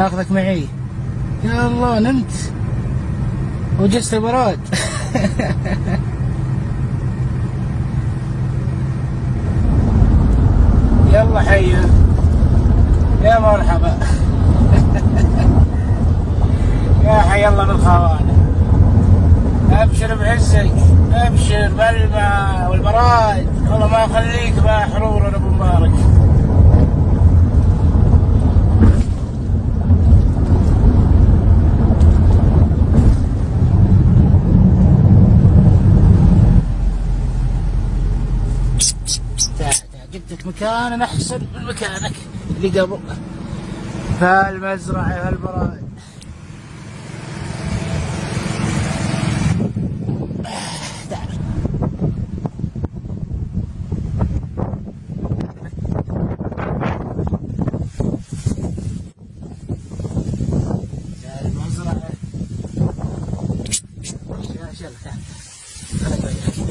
اخذك معي. يا الله، نمت. وجست البراد. يلا حيا. يا مرحبا. يا حي الله بالخوانه ابشر بعزك ابشر بالماء والبراد. الله ما يخليك بقى حرور ابو مبارك جدك مكان احسن من مكانك اللي قبل. فالمزرعه هالبراد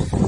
Yeah.